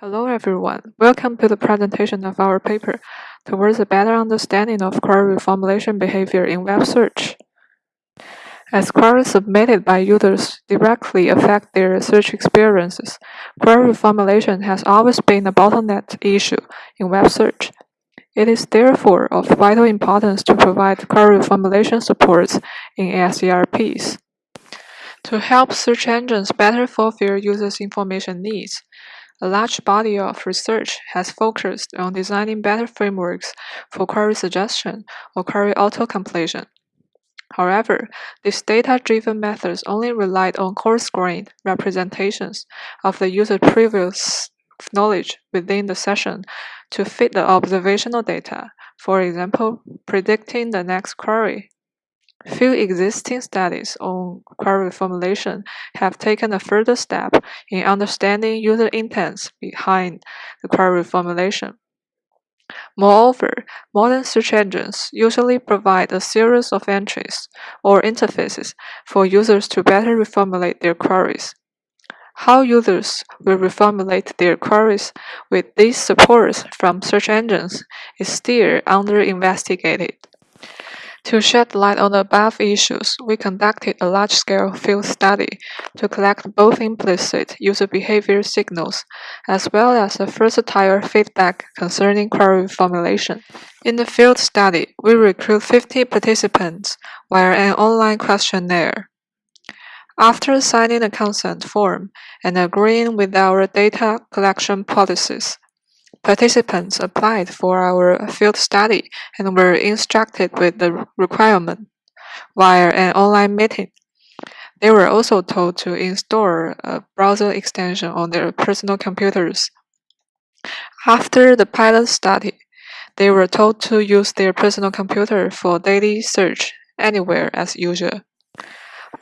Hello everyone, welcome to the presentation of our paper, Towards a Better Understanding of Query Reformulation Behavior in Web Search. As queries submitted by users directly affect their search experiences, query reformulation has always been a bottleneck issue in web search. It is therefore of vital importance to provide query reformulation supports in SERPs. To help search engines better fulfill users' information needs, a large body of research has focused on designing better frameworks for query suggestion or query auto-completion. However, these data-driven methods only relied on coarse-grained representations of the user's previous knowledge within the session to fit the observational data, for example, predicting the next query. Few existing studies on query formulation have taken a further step in understanding user intents behind the query formulation. Moreover, modern search engines usually provide a series of entries or interfaces for users to better reformulate their queries. How users will reformulate their queries with these supports from search engines is still under investigated. To shed light on the above issues, we conducted a large-scale field study to collect both implicit user behavior signals as well as a versatile feedback concerning query formulation. In the field study, we recruit 50 participants via an online questionnaire. After signing a consent form and agreeing with our data collection policies, Participants applied for our field study and were instructed with the requirement via an online meeting. They were also told to install a browser extension on their personal computers. After the pilot study, they were told to use their personal computer for daily search anywhere as usual.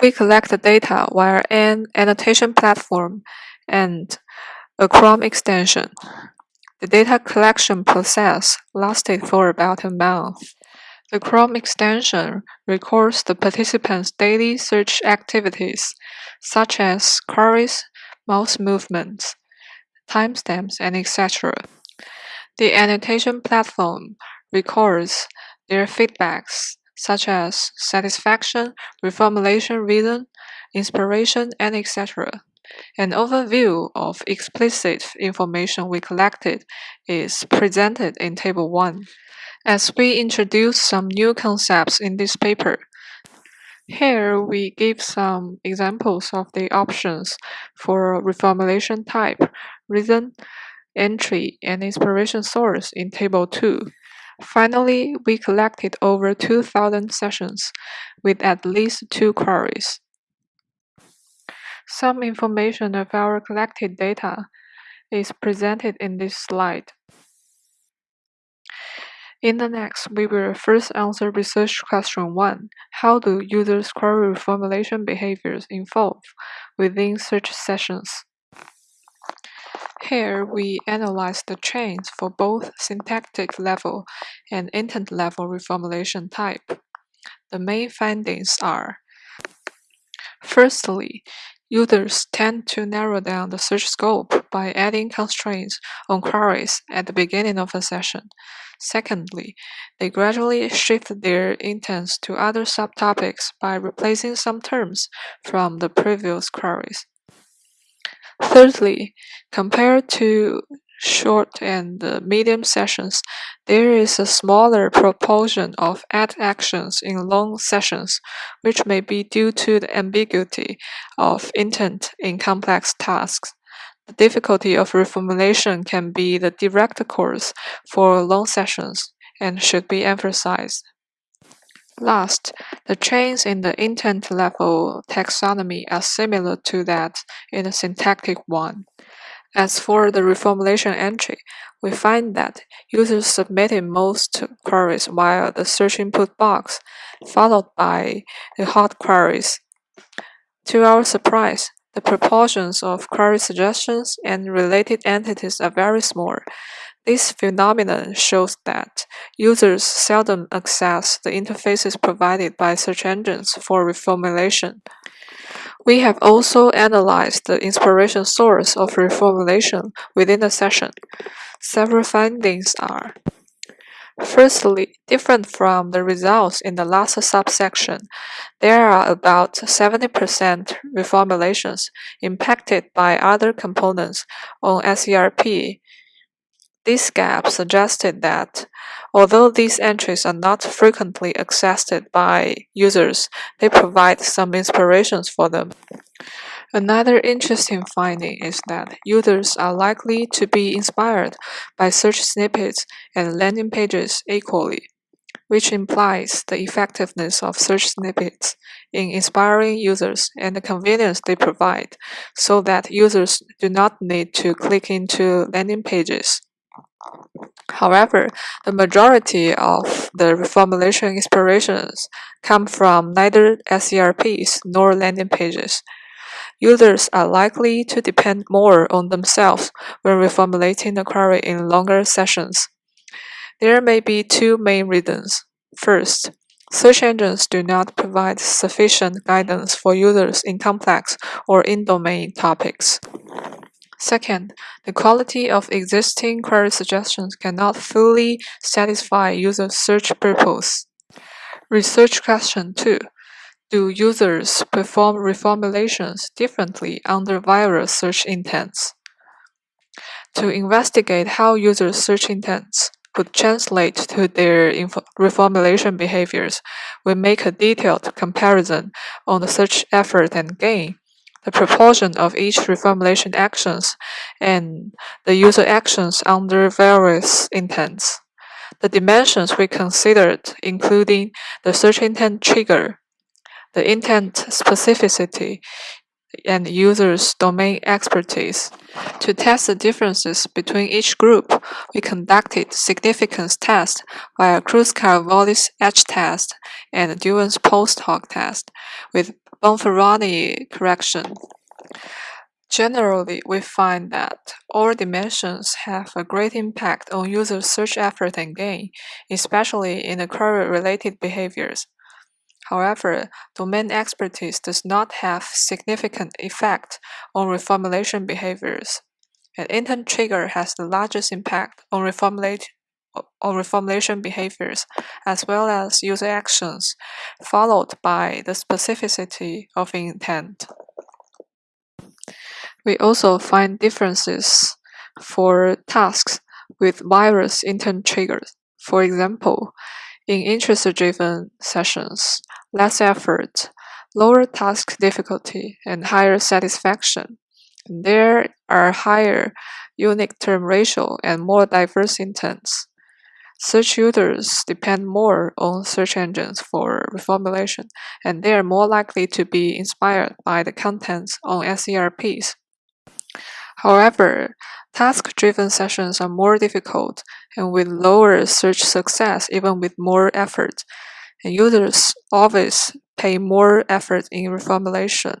We collect the data via an annotation platform and a Chrome extension. The data collection process lasted for about a month. The Chrome extension records the participants' daily search activities, such as queries, mouse movements, timestamps, and etc. The annotation platform records their feedbacks, such as satisfaction, reformulation reason, inspiration, and etc. An overview of explicit information we collected is presented in Table 1. As we introduce some new concepts in this paper, here we give some examples of the options for reformulation type, reason, entry, and inspiration source in Table 2. Finally, we collected over 2,000 sessions with at least two queries. Some information of our collected data is presented in this slide. In the next, we will first answer research question 1. How do users' query formulation behaviors evolve within search sessions? Here, we analyze the chains for both syntactic level and intent level reformulation type. The main findings are Firstly, Users tend to narrow down the search scope by adding constraints on queries at the beginning of a session. Secondly, they gradually shift their intents to other subtopics by replacing some terms from the previous queries. Thirdly, compared to short and medium sessions, there is a smaller proportion of add actions in long sessions, which may be due to the ambiguity of intent in complex tasks. The difficulty of reformulation can be the direct cause for long sessions and should be emphasized. Last, the chains in the intent level taxonomy are similar to that in the syntactic one. As for the reformulation entry, we find that users submitted most queries via the search input box, followed by the hot queries. To our surprise, the proportions of query suggestions and related entities are very small. This phenomenon shows that users seldom access the interfaces provided by search engines for reformulation. We have also analyzed the inspiration source of reformulation within the session. Several findings are Firstly, different from the results in the last subsection, there are about 70% reformulations impacted by other components on SERP. This gap suggested that, although these entries are not frequently accessed by users, they provide some inspirations for them. Another interesting finding is that users are likely to be inspired by search snippets and landing pages equally, which implies the effectiveness of search snippets in inspiring users and the convenience they provide so that users do not need to click into landing pages. However, the majority of the reformulation inspirations come from neither SERPs nor landing pages. Users are likely to depend more on themselves when reformulating the query in longer sessions. There may be two main reasons. First, search engines do not provide sufficient guidance for users in complex or in-domain topics. Second, the quality of existing query suggestions cannot fully satisfy user search purpose. Research question 2. Do users perform reformulations differently under various search intents? To investigate how users' search intents could translate to their reformulation behaviors, we make a detailed comparison on the search effort and gain, the proportion of each reformulation actions, and the user actions under various intents. The dimensions we considered including the search intent trigger, the intent specificity, and users' domain expertise. To test the differences between each group, we conducted significance tests via Kruskal-Wallis H test and Dunn's post hoc test with Bonferroni correction. Generally, we find that all dimensions have a great impact on user search effort and gain, especially in the query-related behaviors. However, domain expertise does not have significant effect on reformulation behaviors. An intent trigger has the largest impact on reformulate on reformulation behaviors as well as user actions, followed by the specificity of intent. We also find differences for tasks with various intent triggers. For example, in interest-driven sessions, less effort, lower task difficulty, and higher satisfaction. There are higher unique term ratio and more diverse intents. Search users depend more on search engines for reformulation, and they are more likely to be inspired by the contents on SERPs. However, task-driven sessions are more difficult and with lower search success even with more effort, and users always pay more effort in reformulation.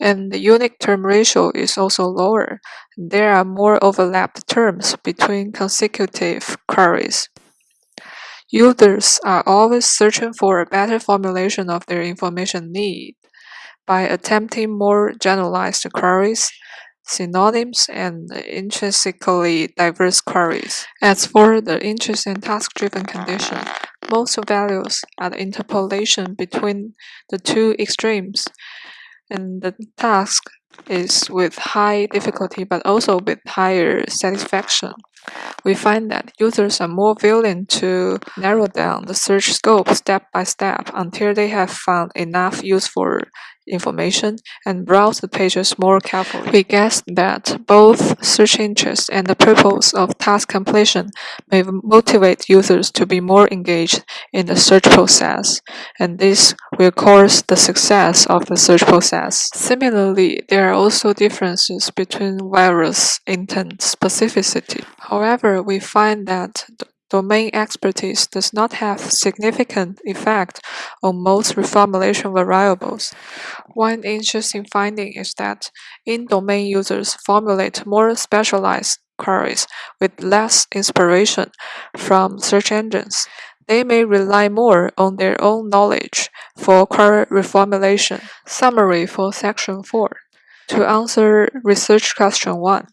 And the unique term ratio is also lower. There are more overlapped terms between consecutive queries. Users are always searching for a better formulation of their information need by attempting more generalized queries synonyms, and intrinsically diverse queries. As for the interest and task-driven condition, most values are the interpolation between the two extremes, and the task is with high difficulty but also with higher satisfaction. We find that users are more willing to narrow down the search scope step by step until they have found enough useful information and browse the pages more carefully. We guess that both search interest and the purpose of task completion may motivate users to be more engaged in the search process, and this will cause the success of the search process. Similarly, there are also differences between various intent specificity. However, we find that domain expertise does not have significant effect on most reformulation variables. One interesting finding is that in-domain users formulate more specialized queries with less inspiration from search engines. they may rely more on their own knowledge for query reformulation. Summary for Section 4. To answer research question 1.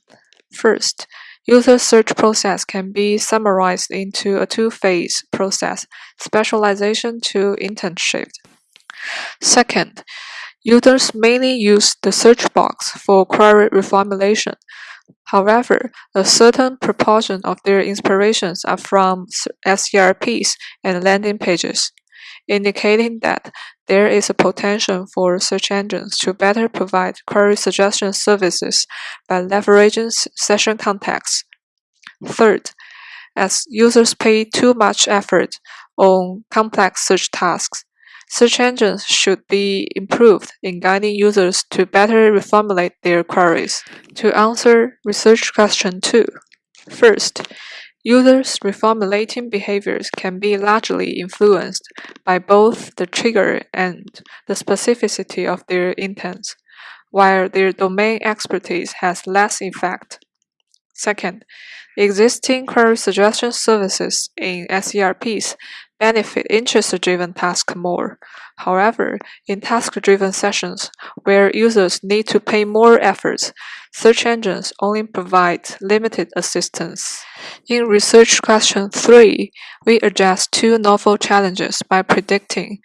First, user search process can be summarized into a two-phase process, specialization to intent shift. Second, users mainly use the search box for query reformulation. However, a certain proportion of their inspirations are from SERPs and landing pages, indicating that there is a potential for search engines to better provide query suggestion services by leveraging session context. Third, as users pay too much effort on complex search tasks, Search engines should be improved in guiding users to better reformulate their queries. To answer research question 2. First, users' reformulating behaviors can be largely influenced by both the trigger and the specificity of their intents, while their domain expertise has less effect. Second, existing query suggestion services in SERPs benefit interest-driven tasks more. However, in task-driven sessions, where users need to pay more efforts, search engines only provide limited assistance. In research question 3, we address two novel challenges by predicting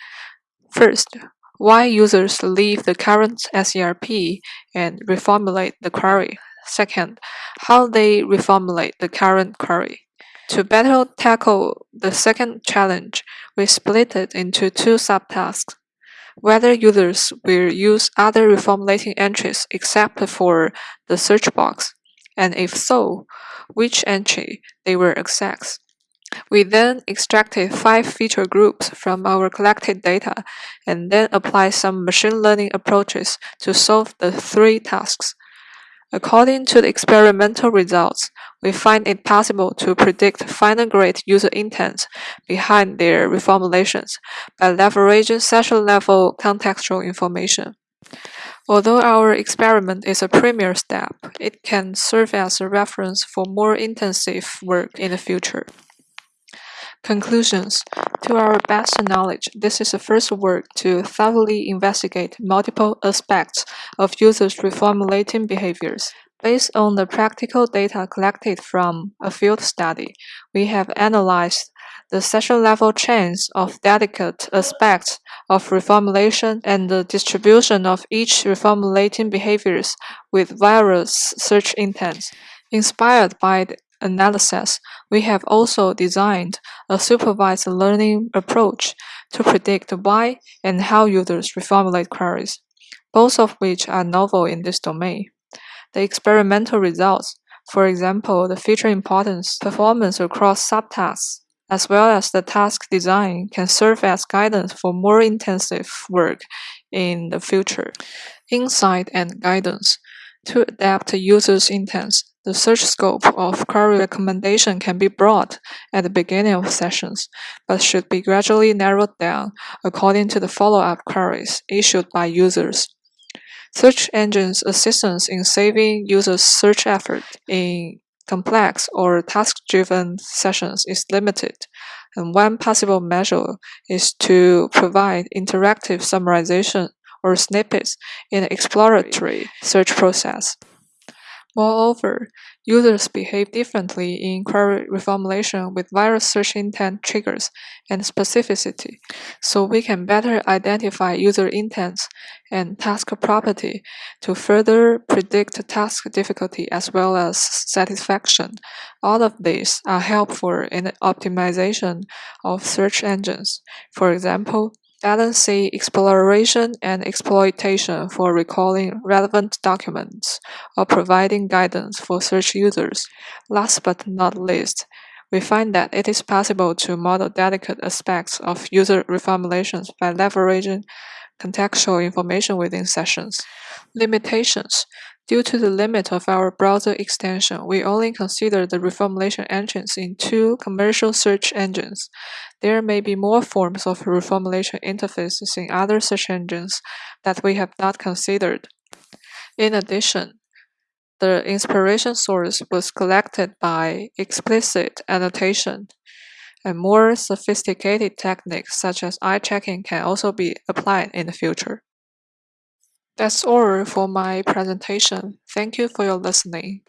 First, why users leave the current SERP and reformulate the query. Second, how they reformulate the current query. To better tackle the second challenge, we split it into two subtasks. Whether users will use other reformulating entries except for the search box, and if so, which entry they will access. We then extracted five feature groups from our collected data and then applied some machine learning approaches to solve the three tasks. According to the experimental results, we find it possible to predict fine-grained user intents behind their reformulations by leveraging session-level contextual information. Although our experiment is a premier step, it can serve as a reference for more intensive work in the future. Conclusions To our best knowledge, this is the first work to thoroughly investigate multiple aspects of users' reformulating behaviors. Based on the practical data collected from a field study, we have analyzed the session-level chains of delicate aspects of reformulation and the distribution of each reformulating behaviors with various search intents. Inspired by the analysis, we have also designed a supervised learning approach to predict why and how users reformulate queries, both of which are novel in this domain. The experimental results, for example, the feature importance, performance across subtasks, as well as the task design can serve as guidance for more intensive work in the future. Insight and guidance. To adapt users' intents, the search scope of query recommendation can be broad at the beginning of sessions, but should be gradually narrowed down according to the follow-up queries issued by users. Search engines' assistance in saving users' search effort in complex or task-driven sessions is limited, and one possible measure is to provide interactive summarization or snippets in exploratory search process. Moreover, users behave differently in query reformulation with various search intent triggers and specificity, so we can better identify user intents and task property to further predict task difficulty as well as satisfaction. All of these are helpful in the optimization of search engines. For example, balancing exploration and exploitation for recalling relevant documents or providing guidance for search users. Last but not least, we find that it is possible to model delicate aspects of user reformulations by leveraging contextual information within sessions. Limitations Due to the limit of our browser extension, we only consider the reformulation engines in two commercial search engines. There may be more forms of reformulation interfaces in other search engines that we have not considered. In addition, the inspiration source was collected by explicit annotation, and more sophisticated techniques such as eye tracking can also be applied in the future. That's all for my presentation. Thank you for your listening.